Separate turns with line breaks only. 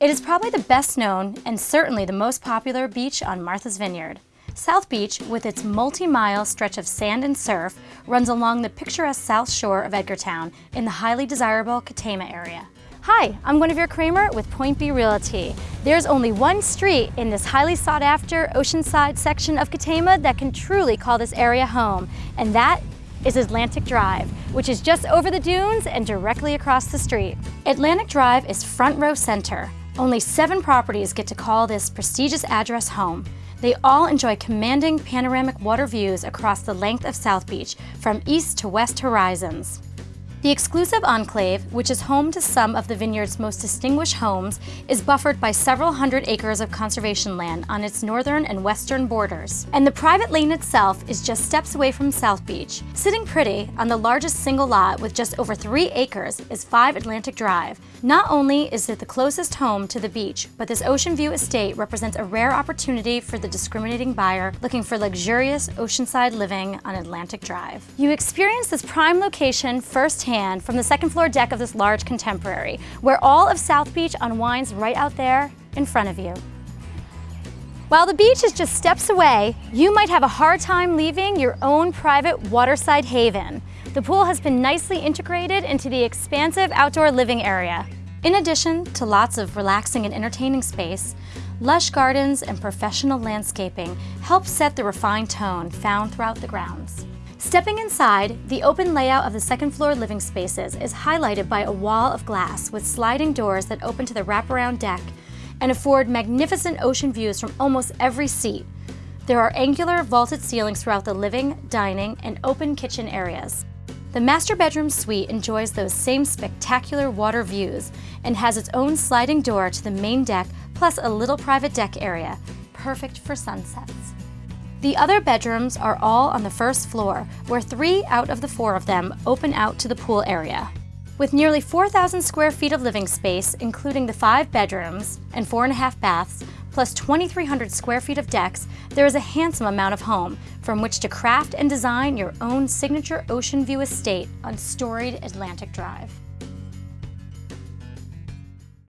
It is probably the best known and certainly the most popular beach on Martha's Vineyard. South Beach, with its multi-mile stretch of sand and surf, runs along the picturesque south shore of Edgartown in the highly desirable Katama area. Hi, I'm Guinevere Kramer with Point B Realty. There's only one street in this highly sought after oceanside section of Katama that can truly call this area home, and that is Atlantic Drive, which is just over the dunes and directly across the street. Atlantic Drive is front row center. Only seven properties get to call this prestigious address home. They all enjoy commanding panoramic water views across the length of South Beach, from east to west horizons. The exclusive enclave, which is home to some of the vineyard's most distinguished homes, is buffered by several hundred acres of conservation land on its northern and western borders. And the private lane itself is just steps away from South Beach. Sitting pretty on the largest single lot with just over three acres is 5 Atlantic Drive. Not only is it the closest home to the beach, but this ocean view estate represents a rare opportunity for the discriminating buyer looking for luxurious oceanside living on Atlantic Drive. You experience this prime location firsthand hand from the second floor deck of this large contemporary, where all of South Beach unwinds right out there in front of you. While the beach is just steps away, you might have a hard time leaving your own private waterside haven. The pool has been nicely integrated into the expansive outdoor living area. In addition to lots of relaxing and entertaining space, lush gardens and professional landscaping help set the refined tone found throughout the grounds. Stepping inside, the open layout of the second floor living spaces is highlighted by a wall of glass with sliding doors that open to the wraparound deck and afford magnificent ocean views from almost every seat. There are angular vaulted ceilings throughout the living, dining, and open kitchen areas. The master bedroom suite enjoys those same spectacular water views and has its own sliding door to the main deck plus a little private deck area, perfect for sunsets. The other bedrooms are all on the first floor, where three out of the four of them open out to the pool area. With nearly 4,000 square feet of living space, including the five bedrooms and four and a half baths, plus 2,300 square feet of decks, there is a handsome amount of home from which to craft and design your own signature ocean view estate on storied Atlantic Drive.